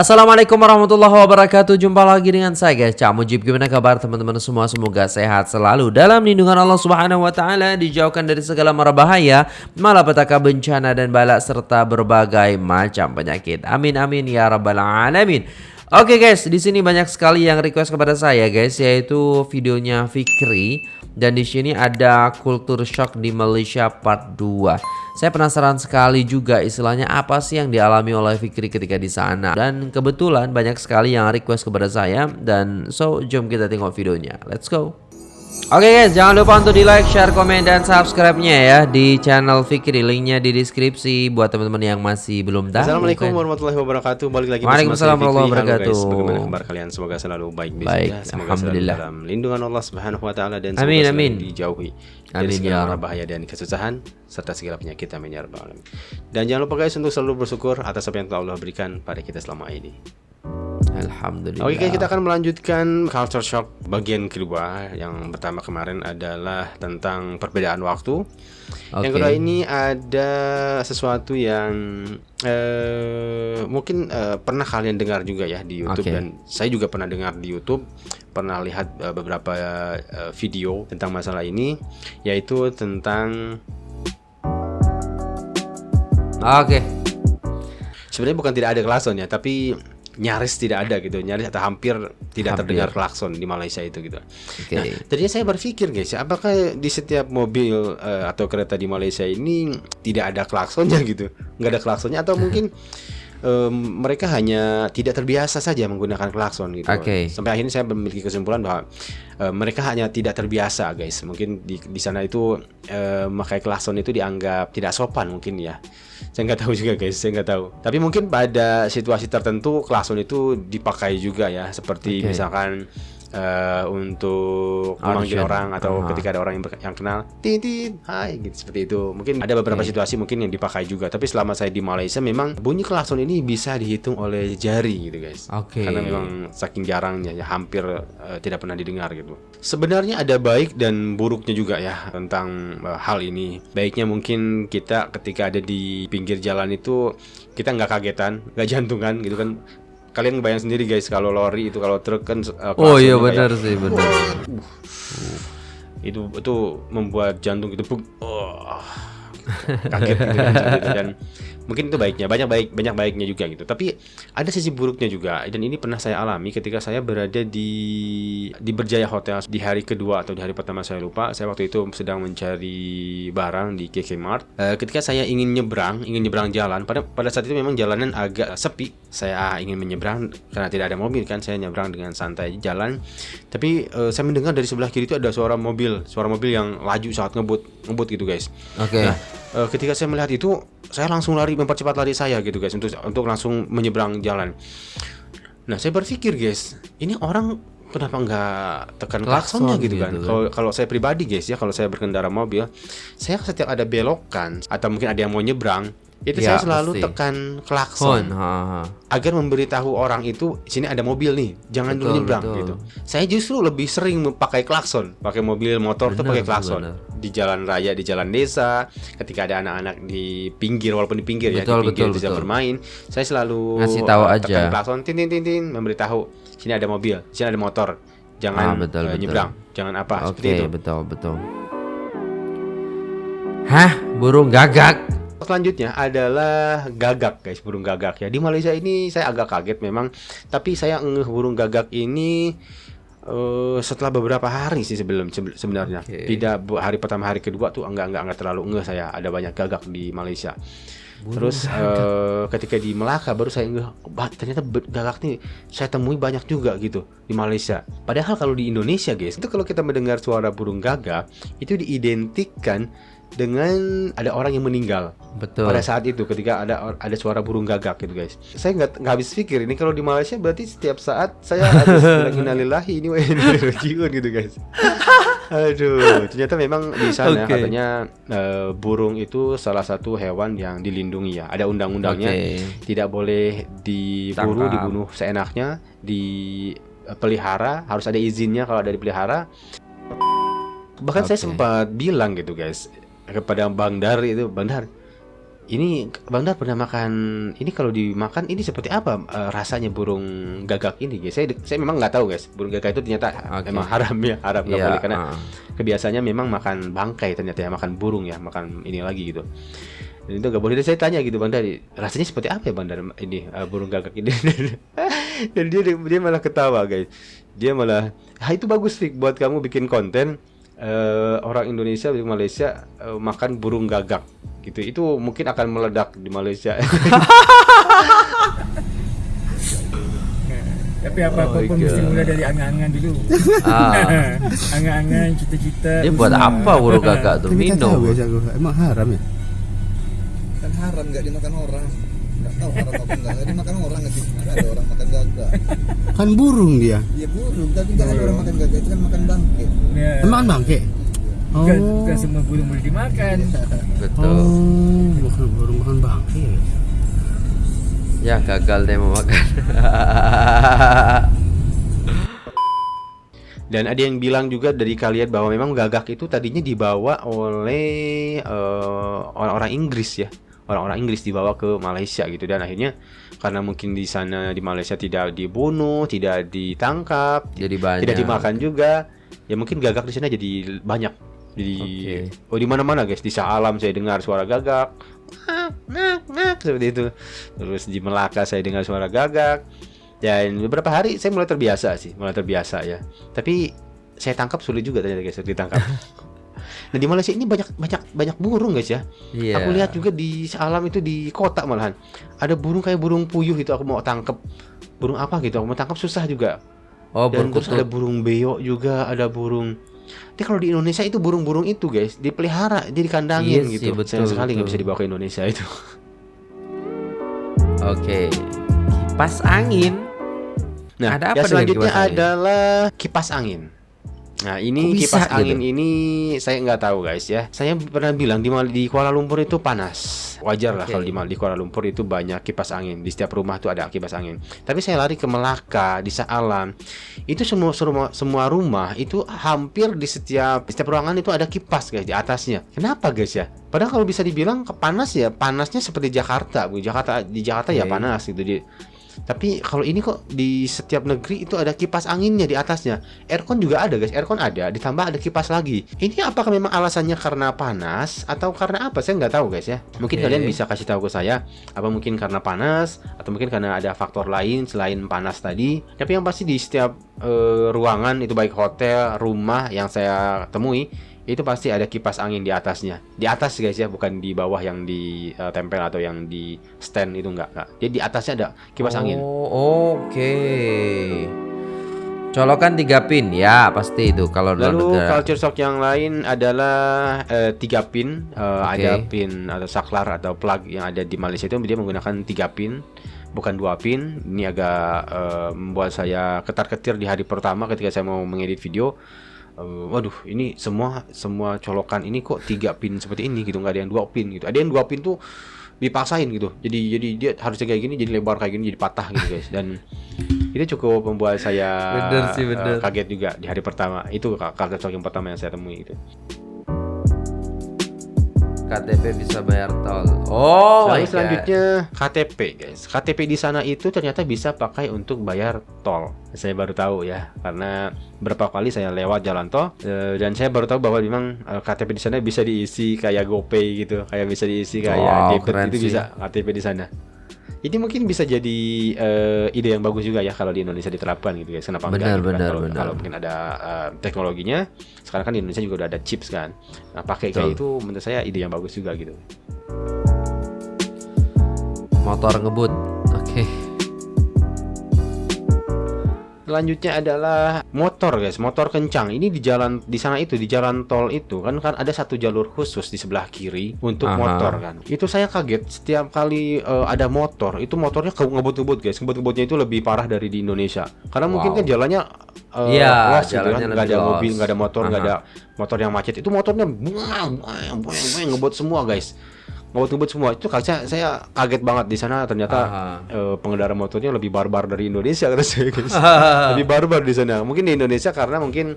Assalamualaikum warahmatullahi wabarakatuh. Jumpa lagi dengan saya guys. Cak Mujib Gimana kabar teman-teman semua? Semoga sehat selalu. Dalam lindungan Allah subhanahu wa ta'ala Dijauhkan dari segala mara bahaya Malapetaka bencana dan balak Serta berbagai macam penyakit. Amin amin ya rabbal alamin. Oke guys, di sini banyak sekali yang request kepada saya guys, yaitu videonya Fikri dan di sini ada kultur shock di Malaysia part 2. Saya penasaran sekali juga istilahnya apa sih yang dialami oleh Fikri ketika di sana. Dan kebetulan banyak sekali yang request kepada saya dan so jom kita tengok videonya. Let's go. Oke okay guys, jangan lupa untuk di like, share, komen, dan subscribe-nya ya di channel Fikri. Linknya di deskripsi buat teman-teman yang masih belum tahu. Assalamualaikum kan? warahmatullahi wabarakatuh. Balik lagi Waalaikumsalam warahmatullahi wabarakatuh. Guys, bagaimana kabar kalian? Semoga selalu baik baik. Ya. Semoga Alhamdulillah. dalam lindungan Allah Subhanahu wa taala dan amin, semoga amin. dijauhi amin, dari segala ya bahaya dan kesusahan serta segala penyakit amin ya rabbal alamin. Dan jangan lupa guys untuk selalu bersyukur atas apa yang telah Allah berikan pada kita selama ini. Alhamdulillah. Oke, kita akan melanjutkan culture shock bagian kedua. Yang pertama kemarin adalah tentang perbedaan waktu. Okay. Yang kedua ini ada sesuatu yang uh, mungkin uh, pernah kalian dengar juga ya di YouTube okay. dan saya juga pernah dengar di YouTube, pernah lihat uh, beberapa uh, video tentang masalah ini, yaitu tentang. Oke. Okay. Sebenarnya bukan tidak ada klasonnya, tapi nyaris tidak ada gitu nyaris atau hampir tidak hampir. terdengar klakson di Malaysia itu gitu. Okay. Nah, tadinya saya berpikir guys, apakah di setiap mobil uh, atau kereta di Malaysia ini tidak ada klaksonnya gitu, nggak ada klaksonnya atau mungkin um, mereka hanya tidak terbiasa saja menggunakan klakson gitu. Okay. Sampai akhirnya saya memiliki kesimpulan bahwa uh, mereka hanya tidak terbiasa guys. Mungkin di di sana itu uh, memakai klakson itu dianggap tidak sopan mungkin ya saya nggak tahu juga guys saya nggak tahu tapi mungkin pada situasi tertentu klakson itu dipakai juga ya seperti okay. misalkan uh, untuk memanggil orang atau uh -huh. ketika ada orang yang, yang kenal titit hai gitu seperti itu mungkin ada beberapa okay. situasi mungkin yang dipakai juga tapi selama saya di Malaysia memang bunyi klakson ini bisa dihitung oleh jari gitu guys okay. karena memang saking jarangnya ya hampir uh, tidak pernah didengar gitu sebenarnya ada baik dan buruknya juga ya tentang uh, hal ini baiknya mungkin kita ketika ada di pinggir jalan itu kita nggak kagetan nggak jantungan gitu kan kalian bayang sendiri guys kalau lori itu kalau truk kan uh, oh iya benar sih benar. Uh, itu itu membuat jantung itu oh, kaget gitu, gitu dan mungkin itu baiknya banyak baik banyak baiknya juga gitu. Tapi ada sisi buruknya juga dan ini pernah saya alami ketika saya berada di di Berjaya Hotel. Di hari kedua atau di hari pertama saya lupa saya waktu itu sedang mencari barang di KK Mart. Uh, ketika saya ingin nyebrang ingin nyebrang jalan pada pada saat itu memang jalanan agak sepi. Saya ingin menyeberang karena tidak ada mobil kan saya nyebrang dengan santai jalan. Tapi uh, saya mendengar dari sebelah kiri itu ada suara mobil suara mobil yang laju saat ngebut ngebut gitu guys. Oke. Okay. nah, uh, ketika saya melihat itu saya langsung lari mempercepat lari saya gitu guys untuk untuk langsung menyeberang jalan. Nah saya berpikir guys, ini orang kenapa nggak tekan klaksonnya gitu, kan? gitu kan? Kalau kalau saya pribadi guys ya, kalau saya berkendara mobil, saya setiap ada belokan atau mungkin ada yang mau nyebrang, itu ya, saya selalu pasti. tekan klakson ha, ha. agar memberitahu orang itu sini ada mobil nih jangan betul, dulu nyebrang betul. gitu saya justru lebih sering pakai klakson pakai mobil motor bener, tuh pakai klakson bener. di jalan raya di jalan desa ketika ada anak-anak di pinggir walaupun di pinggir betul, ya di pinggir betul, bisa betul. bermain saya selalu ngasih tahu tekan aja klakson tin tin tin tin memberitahu sini ada mobil sini ada motor jangan ah, betul, uh, nyebrang betul. jangan apa okay, seperti itu betul betul Hah, burung gagak selanjutnya adalah gagak guys burung gagak ya. Di Malaysia ini saya agak kaget memang tapi saya ngeh burung gagak ini uh, setelah beberapa hari sih sebelum sebenarnya. Okay. tidak hari pertama hari kedua tuh enggak enggak enggak terlalu ngeh saya. Ada banyak gagak di Malaysia. Burung Terus uh, ketika di Melaka baru saya ngeh ternyata gagak nih saya temui banyak juga gitu di Malaysia. Padahal kalau di Indonesia guys, itu kalau kita mendengar suara burung gagak itu diidentikan dengan ada orang yang meninggal Betul. pada saat itu ketika ada ada suara burung gagak gitu guys saya nggak nggak habis pikir ini kalau di Malaysia berarti setiap saat saya harus innalillahi ini rajiun gitu guys aduh ternyata memang di sana okay. katanya uh, burung itu salah satu hewan yang dilindungi ya ada undang-undangnya okay. tidak boleh diburu Tangkap. dibunuh seenaknya dipelihara harus ada izinnya kalau ada dipelihara bahkan okay. saya sempat bilang gitu guys kepada Bang Dar itu Bang Dar ini Bang Dar pernah makan ini kalau dimakan ini seperti apa eh, rasanya burung gagak ini guys? Saya saya memang nggak tahu guys. Burung gagak itu ternyata Oke. memang haram ya, haram nggak Iya, boleh karena ah. kebiasaannya memang makan bangkai ternyata ya, makan burung ya, makan ini lagi gitu. Dan itu nggak boleh. Dan saya tanya gitu Bang Dar, rasanya seperti apa ya Bang Dar ini eh, burung gagak ini? Dan dia dia malah ketawa guys. Dia malah, ah itu bagus Fik buat kamu bikin konten eh, orang Indonesia di Malaysia eh, makan burung gagak gitu itu mungkin akan meledak di Malaysia Tapi apa-apa pun mesti mula dari angan-angan dulu. Ah. angan-angan, cita-cita. Dia buat usaha. apa burung gagak tuh? Tapi tak tahu Minum. ya. Emang haram ya? kan haram nggak dimakan orang nggak tahu haram apa enggak nggak dimakan orang aja nggak ada orang makan gagak Kan burung dia. ya burung tapi nggak ada orang makan gagak itu kan makan bangke Ya, Emang bangke? Oh. bukan, bukan semua burung boleh dimakan. Betul. Oh, bukan burung makan bangke. ya? Gagal deh mau makan. dan ada yang bilang juga dari kalian bahwa memang gagak itu tadinya dibawa oleh eh, orang-orang Inggris ya orang-orang Inggris dibawa ke Malaysia gitu. Dan akhirnya karena mungkin di sana di Malaysia tidak dibunuh tidak ditangkap Jadi banyak. tidak dimakan juga ya mungkin gagak di sana jadi banyak. Jadi Oke. oh di mana-mana guys. Di Alam saya dengar suara gagak. Seperti itu. Terus di Melaka saya dengar suara gagak. Dan beberapa hari saya mulai terbiasa sih mulai terbiasa ya. Tapi saya tangkap sulit juga ternyata guys ditangkap nah di Malaysia ini banyak banyak banyak burung guys ya Iya. Aku lihat juga di alam itu di kota malahan. Ada burung kayak burung puyuh itu aku mau tangkap. Burung apa gitu? Aku mau tangkap susah juga. Oh, Dan burung terus ada burung beo juga, ada burung. Tapi kalau di Indonesia itu burung-burung itu guys dipelihara, jadi dikandangin Iya sih, gitu. betul, Sayang sekali nggak bisa dibawa ke Indonesia itu. Oke. Kipas angin. Nah, Ada apa selanjutnya kipas angin? adalah kipas angin. Nah, ini Kok bisa kipas gitu? angin ini saya nggak tahu guys ya. Saya pernah bilang di Mal- di Kuala Lumpur itu panas. Wajar lah Oke. kalau di, Mal- di Kuala Lumpur itu banyak kipas angin. Di setiap rumah tuh ada kipas angin. Tapi saya lari ke Melaka, di Saalam. Itu semua semua, semua rumah itu hampir di setiap di setiap ruangan itu ada kipas guys di atasnya. Kenapa guys ya? Padahal kalau bisa dibilang panas ya, panasnya seperti Jakarta. Jakarta di Jakarta ya Oke. panas gitu di tapi kalau ini kok di setiap negeri itu ada kipas anginnya di atasnya. Aircon juga ada guys, aircon ada, ditambah ada kipas lagi. Ini apakah memang alasannya karena panas atau karena apa? Saya nggak tahu guys ya. Mungkin Oke. kalian bisa kasih tahu ke saya. Apa mungkin karena panas atau mungkin karena ada faktor lain selain panas tadi. Tapi yang pasti di setiap eh, ruangan itu baik hotel, rumah yang saya temui itu pasti ada kipas angin di atasnya. Di atas guys ya, bukan di bawah yang ditempel atau yang di stand itu enggak, enggak. Jadi di atasnya ada kipas angin. Oh, oke. Colokan tiga pin ya pasti itu kalau Lalu negara. culture shock yang lain adalah eh, tiga pin, Eh, Oke. ada pin atau saklar atau plug yang ada di Malaysia itu dia menggunakan tiga pin, bukan dua pin. Ini agak eh, membuat saya ketar-ketir di hari pertama ketika saya mau mengedit video. Eh, waduh, ini semua semua colokan ini kok tiga pin seperti ini gitu, nggak ada yang dua pin gitu. Ada yang dua pin tuh dipaksain gitu. Jadi jadi dia harusnya kayak gini, jadi lebar kayak gini, jadi patah gitu guys. Dan itu cukup membuat saya Bener sih, bener. kaget juga di hari pertama. Itu culture shock yang pertama yang saya temui itu. KTP bisa bayar tol. Oh, Lalu selanjutnya KTP guys. KTP di sana itu ternyata bisa pakai untuk bayar tol. Saya baru tahu ya, karena berapa kali saya lewat jalan tol eh, dan saya baru tahu bahwa memang eh, KTP di sana bisa diisi kayak GoPay gitu, kayak bisa diisi kayak Wow, debit itu sih. bisa KTP di sana. Ini mungkin bisa jadi eh, ide yang bagus juga ya kalau di Indonesia diterapkan gitu guys. Kenapa Benar, enggak? gitu kan? benar, kalau, benar. kalau mungkin ada eh, teknologinya, sekarang kan di Indonesia juga udah ada chips kan. Nah, pakai kayak itu menurut saya ide yang bagus juga gitu. motor ngebut. Oke. Selanjutnya adalah motor guys, motor kencang. Ini di jalan di sana itu di jalan tol itu kan kan ada satu jalur khusus di sebelah kiri untuk Aha. motor kan. Itu saya kaget setiap kali eh, ada motor, itu motornya ke- ngebut-ngebut guys. Ngebut-ngebutnya itu lebih parah dari di Indonesia. Karena mungkin Wow. kan jalannya eh, Iya, luas gitu jalannya kan, lebih nggak ada mobil, nggak ada motor, nggak ada motor yang macet. Itu motornya buang, buang, buang, ngebut semua guys. Ngebut-ngebut semua. Itu kan saya, saya kaget banget di sana. Ternyata eh, pengendara motornya lebih barbar dari Indonesia kata saya guys. Lebih barbar di sana. Mungkin di Indonesia karena mungkin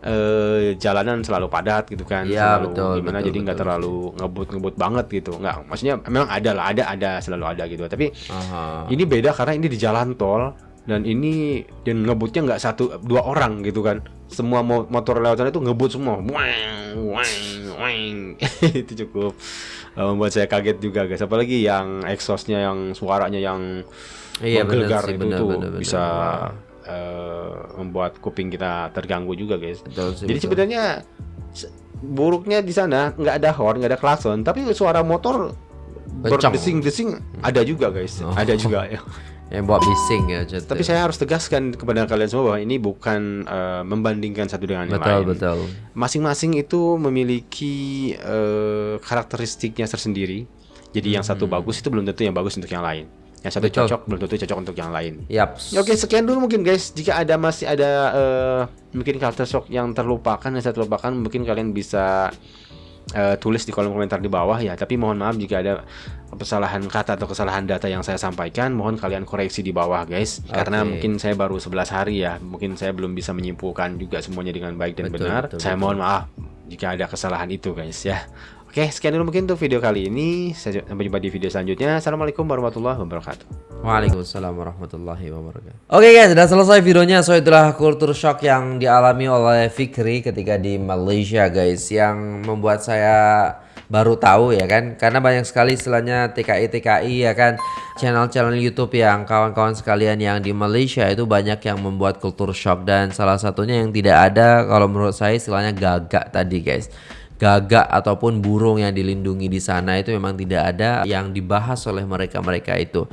eh, jalanan selalu padat gitu kan. Iya, selalu betul, gimana betul, jadi nggak terlalu ngebut-ngebut banget gitu. Nggak maksudnya memang ada lah ada ada selalu ada gitu. Tapi Aha. ini beda karena ini di jalan tol dan ini dan ngebutnya nggak satu dua orang gitu kan semua mo- motor lewatan itu ngebut semua. Wang wang wang itu cukup eh, membuat saya kaget juga guys. Apalagi yang exhaustnya yang suaranya yang Iya, bener menggelegar itu bener, tuh bener, bener. bisa Wah. eh, membuat kuping kita terganggu juga guys. Betul sih, jadi sebenarnya se- buruknya di sana nggak ada horn nggak ada klakson tapi suara motor berdesing-desing ada juga guys. Oh. ada juga. ya yang buat bising ya Cet. tapi saya harus tegaskan kepada kalian semua bahwa ini bukan eh, membandingkan satu dengan yang betul lain. betul Masing-masing itu memiliki eh, karakteristiknya tersendiri. Jadi yang satu bagus itu belum tentu yang bagus untuk yang lain. Yang satu Hmm. Betul. cocok belum tentu cocok untuk yang lain. Ya, Oke, sekian dulu mungkin guys. Jika ada masih ada eh, mungkin culture shock yang terlupakan yang saya terlupakan, mungkin kalian bisa eh, tulis di kolom komentar di bawah ya. Tapi mohon maaf jika ada kesalahan kata atau kesalahan data yang saya sampaikan, mohon kalian koreksi di bawah guys. Karena Oke. mungkin saya baru 11 hari ya. Mungkin saya belum bisa menyimpulkan juga semuanya dengan baik dan Betul, benar. betul, saya betul. mohon maaf jika ada kesalahan itu guys ya. Oke, sekian dulu mungkin untuk video kali ini. Sampai jumpa di video selanjutnya. Assalamualaikum warahmatullahi wabarakatuh. Waalaikumsalam warahmatullahi wabarakatuh. Oke guys, sudah selesai videonya. So itulah kultur shock yang dialami oleh Fikri ketika di Malaysia guys, yang membuat saya baru tahu ya kan, karena banyak sekali istilahnya TKI TKI ya kan, channel-channel YouTube yang kawan-kawan sekalian yang di Malaysia itu banyak yang membuat kultur shock dan salah satunya yang tidak ada kalau menurut saya istilahnya gagak tadi guys gagak ataupun burung yang dilindungi di sana itu memang tidak ada yang dibahas oleh mereka-mereka itu.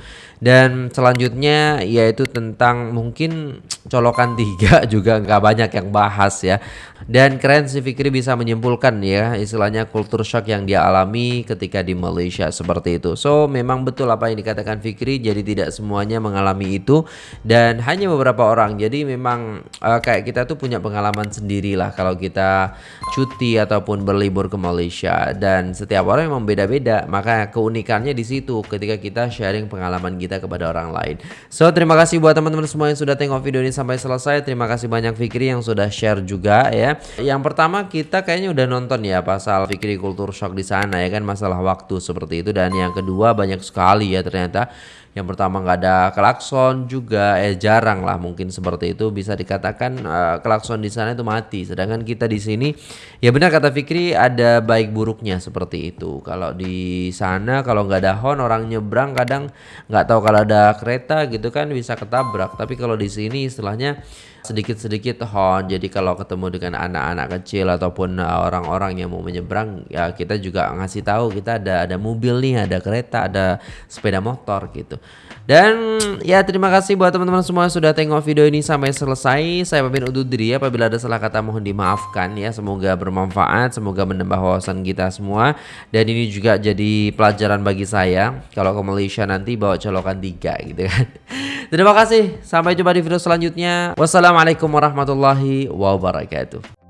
Dan selanjutnya yaitu tentang mungkin colokan tiga juga nggak banyak yang bahas ya. Dan keren si Fikri bisa menyimpulkan ya istilahnya kultur shock yang dia alami ketika di Malaysia seperti itu. So memang betul apa yang dikatakan Fikri jadi tidak semuanya mengalami itu dan hanya beberapa orang. Jadi memang eh, kayak kita tuh punya pengalaman sendiri lah kalau kita cuti ataupun berlibur ke Malaysia dan setiap orang memang beda-beda. Maka keunikannya di situ ketika kita sharing pengalaman kita kepada orang lain. So terima kasih buat teman-teman semua yang sudah tengok video ini sampai selesai. Terima kasih banyak Fikri yang sudah share juga ya. Yang pertama kita kayaknya udah nonton ya pasal Fikri kultur shock di sana ya kan masalah waktu seperti itu dan yang kedua banyak sekali ya ternyata yang pertama nggak ada klakson juga eh jarang lah mungkin seperti itu. Bisa dikatakan eh, klakson di sana itu mati. Sedangkan kita di sini ya benar kata Fikri ada baik buruknya seperti itu. Kalau di sana kalau nggak ada horn orang nyebrang kadang nggak tahu kalau ada kereta gitu kan bisa ketabrak. Tapi kalau di sini istilahnya sedikit-sedikit horn jadi kalau ketemu dengan anak-anak kecil ataupun uh, orang-orang yang mau menyeberang ya kita juga ngasih tahu kita ada ada mobil nih ada kereta ada sepeda motor gitu. Dan ya terima kasih buat teman-teman semua sudah tengok video ini sampai selesai. Saya pamit undur diri apabila ada salah kata mohon dimaafkan ya. Semoga bermanfaat semoga menambah wawasan kita semua. Dan ini juga jadi pelajaran bagi saya. Kalau ke Malaysia nanti bawa colokan tiga gitu kan. Terima kasih. Sampai jumpa di video selanjutnya. Wassalamualaikum warahmatullahi wabarakatuh.